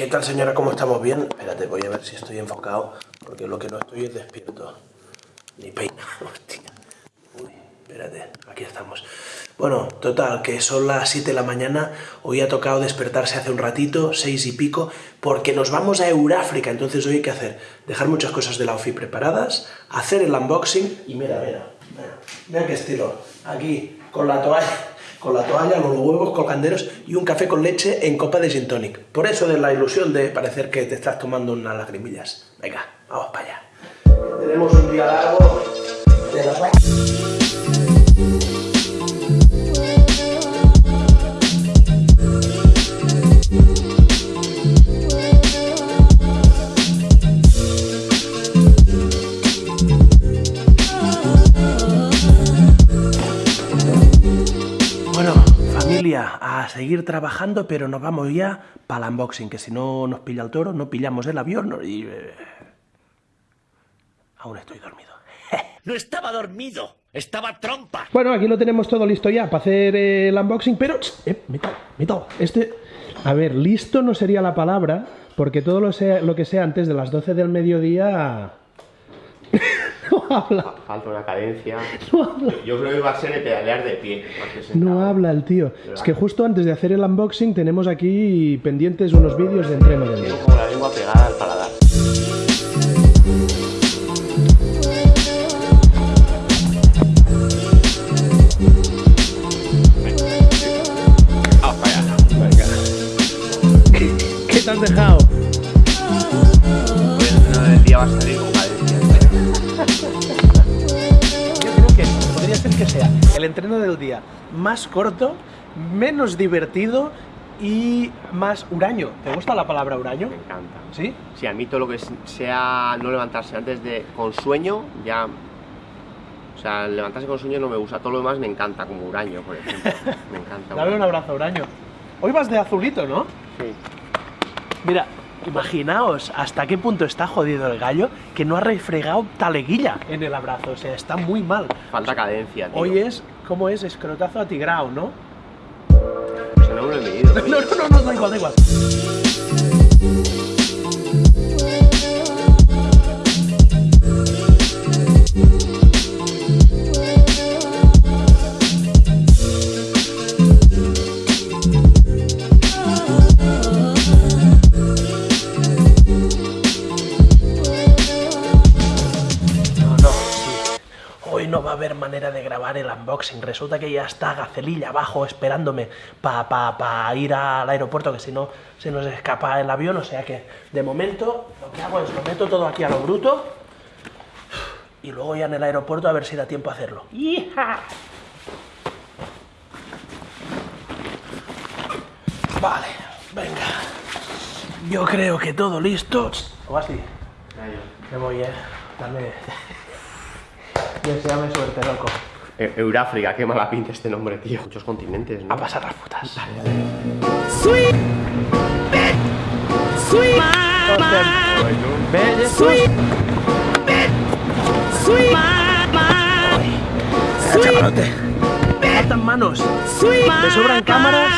¿Qué tal señora? ¿Cómo estamos? ¿Bien? Espérate, voy a ver si estoy enfocado, porque lo que no estoy es despierto. Ni peina, hostia. Uy, espérate, aquí estamos. Bueno, total, que son las 7 de la mañana, hoy ha tocado despertarse hace un ratito, 6 y pico, porque nos vamos a Euráfrica, entonces hoy hay que hacer, dejar muchas cosas de la OFI preparadas, hacer el unboxing, y mira, mira, mira, mira qué estilo, aquí, con la toalla, con la toalla, los huevos colganderos y un café con leche en copa de gin tonic. Por eso de la ilusión de parecer que te estás tomando unas lagrimillas. Venga, vamos para allá. Tenemos un día largo de la... seguir trabajando, pero nos vamos ya para el unboxing, que si no nos pilla el toro, no pillamos el avión y... Eh, aún estoy dormido. ¡No estaba dormido! ¡Estaba trompa! Bueno, aquí lo tenemos todo listo ya para hacer el unboxing, pero... Eh, metal, metal. Este... A ver, listo no sería la palabra, porque todo lo, sea, lo que sea antes de las 12 del mediodía no habla. Falta una cadencia. Yo creo que va a ser de pedalear de pie. No habla el tío. Es que justo antes de hacer el unboxing tenemos aquí pendientes unos vídeos de entreno del Tengo como la lengua pegada al paladar. ¿Qué te has dejado? Hoy el final del día va a salir sea el entreno del día más corto, menos divertido y más huraño. ¿Te gusta la palabra huraño? Me encanta. ¿Sí? Sí, a mí todo lo que sea no levantarse antes de con sueño, ya... O sea, levantarse con sueño no me gusta, todo lo demás me encanta, como huraño, por ejemplo. Me encanta. Dale un abrazo, huraño. Hoy vas de azulito, ¿no? Sí. Mira, Imaginaos hasta qué punto está jodido el gallo que no ha refregado taleguilla en el abrazo, o sea, está muy mal. Falta cadencia, tío. Hoy es, ¿cómo es? Escrotazo atigrado, ¿no? Sea, no lo he medido. no, no, no, no, da igual, da igual. Manera de grabar el unboxing. Resulta que ya está Gacelilla abajo esperándome para pa, ir al aeropuerto, que si no se nos escapa el avión. O sea que, de momento, lo que hago es lo meto todo aquí a lo bruto y luego ya en el aeropuerto a ver si da tiempo a hacerlo. Vale, venga. Yo creo que todo listo. ¿O así? Me voy, eh. Dame... Deseame suerte, loco. E Euráfrica, qué mala pinta este nombre, tío. Muchos continentes, ¿no? A pasar las putas. Sweet, sweet, sweet, sweet, chavalote. Me faltan manos. Me sobran cámaras.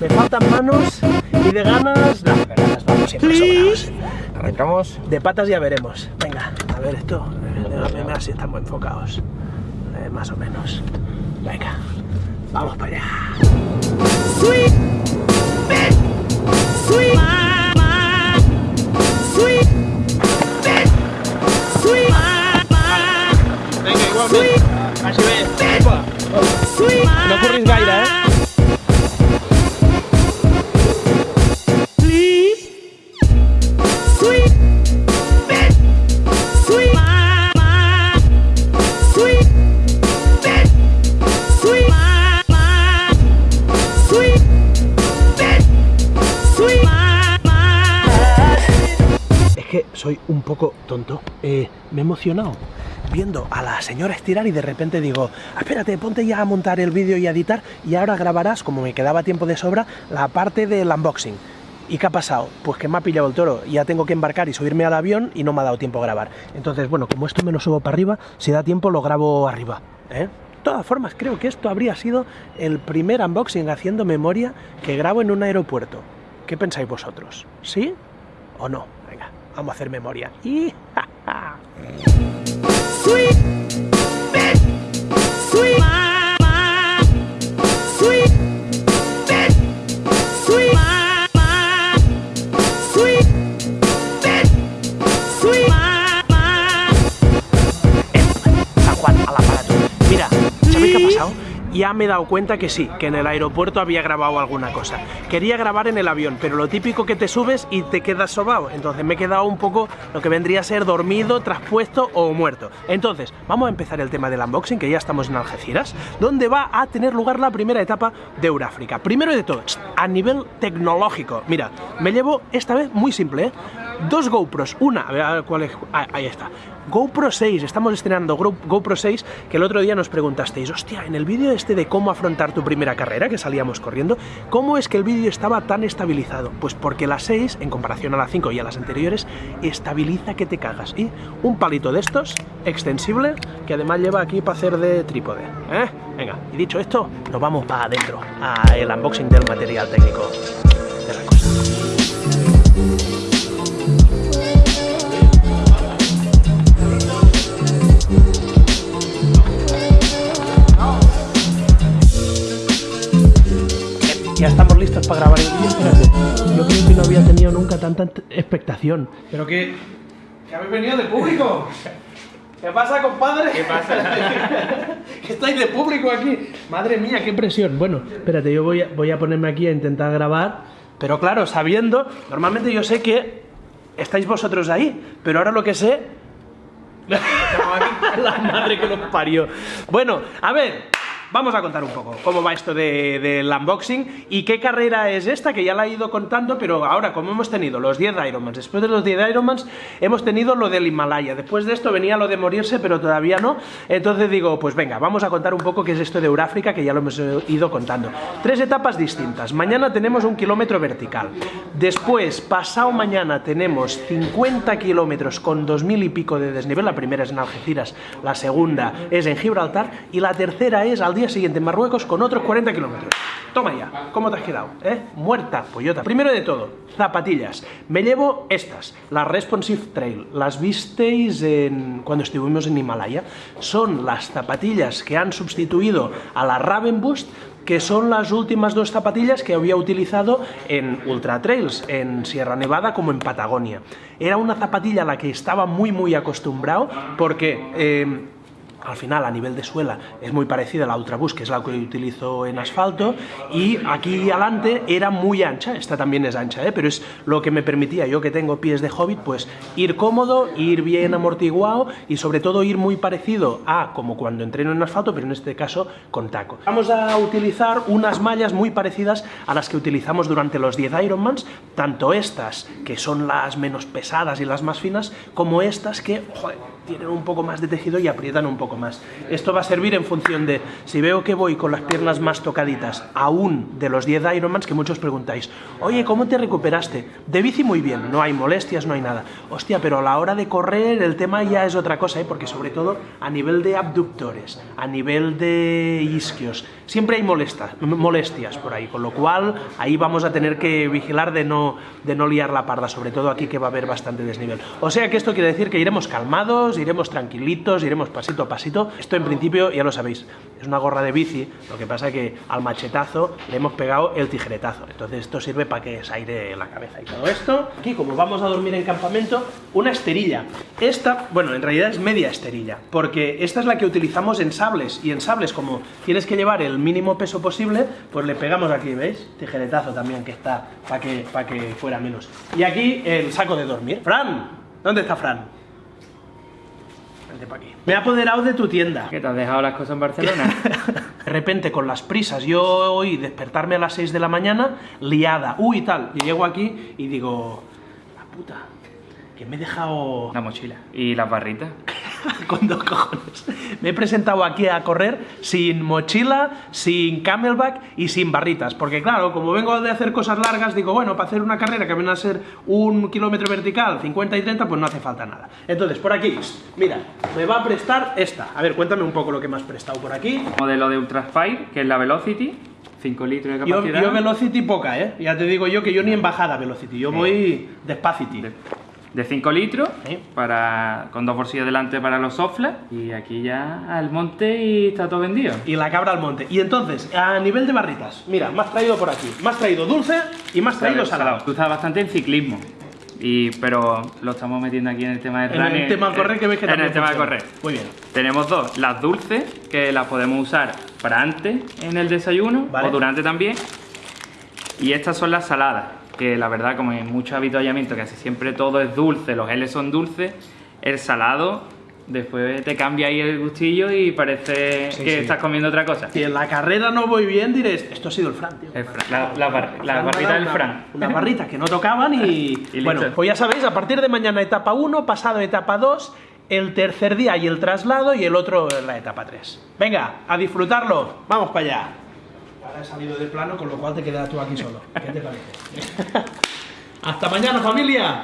Me faltan manos. Y de ganas. No, de ganas vamos siempre sobrados. Arrancamos. De patas ya veremos. Venga, a ver esto. Déjame ver si estamos enfocados. Eh, más o menos. Venga, vamos para allá. Sweet, sweet, sweet, sweet, Venga, igualmente. Así ve. No corris gaire, eh? Soy un poco tonto. Eh, me he emocionado viendo a la señora estirar y de repente digo, espérate, ponte ya a montar el vídeo y a editar y ahora grabarás, como me quedaba tiempo de sobra, la parte del unboxing. ¿Y qué ha pasado? Pues que me ha pillado el toro, ya tengo que embarcar y subirme al avión y no me ha dado tiempo a grabar. Entonces, bueno, como esto me lo subo para arriba, si da tiempo lo grabo arriba. ¿eh? Todas formas, creo que esto habría sido el primer unboxing haciendo memoria que grabo en un aeropuerto. ¿Qué pensáis vosotros? ¿Sí o no? Vamos a hacer memoria. Y... San me he dado cuenta que sí, que en el aeropuerto había grabado alguna cosa. Quería grabar en el avión, pero lo típico que te subes y te quedas sobado. Entonces me he quedado un poco lo que vendría a ser dormido, traspuesto o muerto. Entonces, vamos a empezar el tema del unboxing, que ya estamos en Algeciras, donde va a tener lugar la primera etapa de Euráfrica. Primero de todo, a nivel tecnológico. Mira, me llevo esta vez muy simple, ¿eh? Dos GoPros, una, a ver a ver cuál es, ah, ahí está. GoPro 6, estamos estrenando GoPro 6, que el otro día nos preguntasteis, hostia, en el vídeo este de cómo afrontar tu primera carrera, que salíamos corriendo, ¿cómo es que el vídeo estaba tan estabilizado? Pues porque la 6, en comparación a la 5 y a las anteriores, estabiliza que te cagas. Y un palito de estos, extensible, que además lleva aquí para hacer de trípode. ¿eh? Venga, y dicho esto, nos vamos para adentro, a el unboxing del material técnico de la cosa. Estamos listos para grabar el vídeo. Espérate. Yo creo que no había tenido nunca tanta expectación. Pero que. ¿Que habéis venido de público? ¿Qué pasa, compadre? ¿Qué pasa? que estáis de público aquí. Madre mía, qué presión. Bueno, espérate, yo voy a, voy a ponerme aquí a intentar grabar. Pero claro, sabiendo. Normalmente yo sé que estáis vosotros ahí. Pero ahora lo que sé la madre que los parió. Bueno, a ver, vamos a contar un poco cómo va esto de- del unboxing y qué carrera es esta, que ya la he ido contando, pero ahora, como hemos tenido los 10 Ironmans, después de los 10 Ironmans, hemos tenido lo del Himalaya. Después de esto venía lo de morirse, pero todavía no. Entonces digo, pues venga, vamos a contar un poco qué es esto de Euráfrica, que ya lo hemos eh, ido contando. Tres etapas distintas. Mañana tenemos un kilómetro vertical. Después, pasado mañana, tenemos 50 kilómetros con 2.000 y pico de desnivel. La primera es en Algeciras, la segunda es en Gibraltar y la tercera es al día siguiente en Marruecos con otros 40 kilómetros. Toma ya, ¿cómo te has quedado? ¿Eh? Muerta, pollota. Primero de todo, zapatillas. Me llevo estas, las Responsive Trail. Las visteis en... cuando estuvimos en Himalaya. Son las zapatillas que han sustituido a la Raven Boost que son las últimas dos zapatillas que había utilizado en Ultra Trails, en Sierra Nevada como en Patagonia. Era una zapatilla a la que estaba muy muy acostumbrado porque... eh, al final, a nivel de suela, es muy parecida a la Ultraboost, que es la que utilizo en asfalto, y aquí adelante era muy ancha, esta también es ancha, ¿eh? pero es lo que me permitía, yo que tengo pies de hobbit, pues ir cómodo, ir bien amortiguado y sobre todo ir muy parecido a como cuando entreno en asfalto, pero en este caso con taco. Vamos a utilizar unas mallas muy parecidas a las que utilizamos durante los 10 Ironmans, tanto estas, que son las menos pesadas y las más finas, como estas que, joder, tienen un poco más de tejido y aprietan un poco más. Esto va a servir en función de si veo que voy con las piernas más tocaditas, aún de los 10 Ironmans, que muchos preguntáis, oye, ¿cómo te recuperaste? De bici muy bien, no hay molestias, no hay nada. Hostia, pero a la hora de correr el tema ya es otra cosa, ¿eh? porque sobre todo a nivel de abductores, a nivel de isquios, siempre hay molestas, molestias por ahí, con lo cual ahí vamos a tener que vigilar de no, de no liar la parda, sobre todo aquí que va a haber bastante desnivel. O sea que esto quiere decir que iremos calmados, iremos tranquilitos, iremos pasito a pasito. Esto en principio ya lo sabéis, es una gorra de bici, lo que pasa que al machetazo le hemos pegado el tijeretazo. Entonces esto sirve para que se aire la cabeza y todo esto. Aquí, como vamos a dormir en campamento, una esterilla. Esta, bueno, en realidad es media esterilla, porque esta es la que utilizamos en sables, y en sables como tienes que llevar el mínimo peso posible, pues le pegamos aquí, ¿veis? Tijeretazo también que está para que, para que fuera menos. Y aquí el saco de dormir. Fran, ¿dónde está Fran? Vente pa' aquí. Me he apoderado de tu tienda. ¿Qué te has dejado las cosas en Barcelona? De repente, con las prisas, yo hoy despertarme a las 6 de la mañana, liada, uy, tal, y llego aquí y digo, la puta, que me he dejado La mochila. ¿Y las barritas? con dos cojones. Me he presentado aquí a correr sin mochila, sin camelback y sin barritas. Porque claro, como vengo de hacer cosas largas, digo, bueno, para hacer una carrera que viene a ser un kilómetro vertical, 50 y 30, pues no hace falta nada. Entonces, por aquí, mira, me va a prestar esta. A ver, cuéntame un poco lo que me has prestado por aquí. Modelo de Ultraspire, que es la Velocity. 5 litros de Yo, capacidad. yo Velocity poca, ¿eh? Ya te digo yo que yo ni en bajada Velocity, yo voy despacity. de, de 5 litros Sí. para, con dos bolsillos delante para los soflas y aquí ya al monte y está todo vendido. Y la cabra al monte. Y entonces, a nivel de barritas, mira, me has traído por aquí. Me has traído dulce y me has traído salado. Tú estás bastante en ciclismo. Y, pero lo estamos metiendo aquí en el tema del En el tema de correr, que ves que En el tema de correr. Muy bien. Tenemos dos, las dulces, que las podemos usar para antes en el desayuno Vale. o durante también. Y estas son las saladas, que la verdad, como en muchos avituallamientos, casi siempre todo es dulce, los L son dulces, el salado después te cambia ahí el gustillo y parece Sí, que sí. estás comiendo otra cosa. Si en la carrera no voy bien, diréis, esto ha sido el Fran, tío. El Fran, la, la bar- la barrita del Fran. Unas barritas que no tocaban y... Y bueno, pues ya sabéis, a partir de mañana etapa 1, pasado etapa 2, el tercer día y el traslado y el otro la etapa 3. Venga, a disfrutarlo. Vamos para allá. He salido de plano, con lo cual te quedas tú aquí solo. ¿Qué te parece? Hasta mañana, familia.